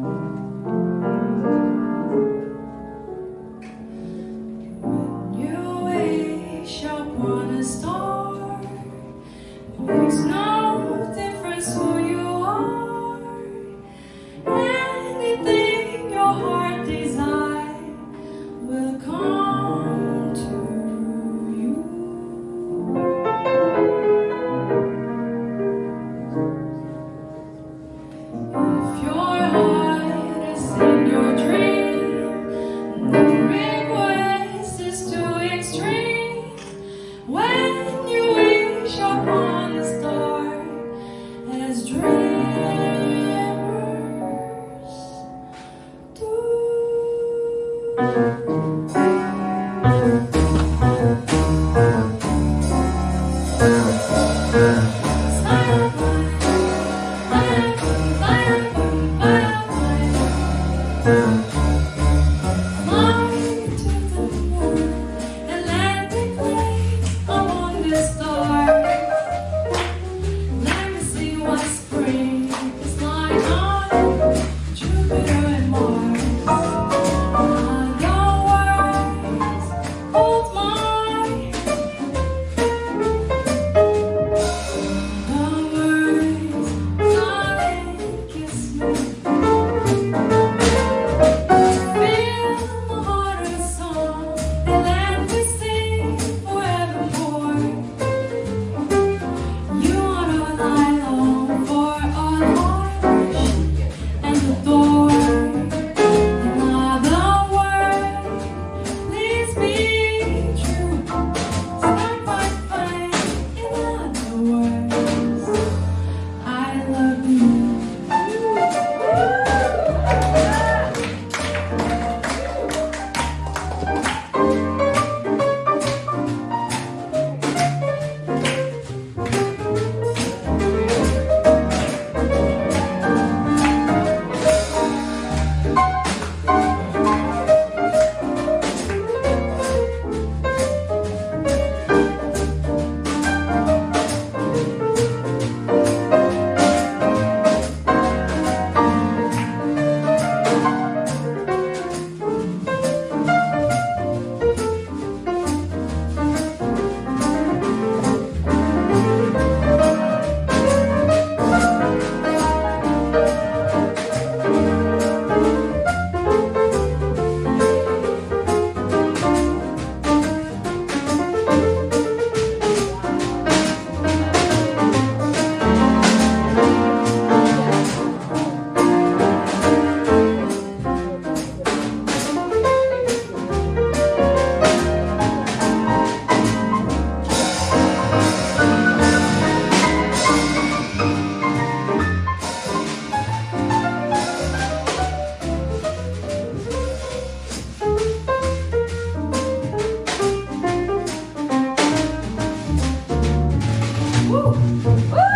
When you wish upon a star. Mountains and Atlantic way, I want to. 감사합니다.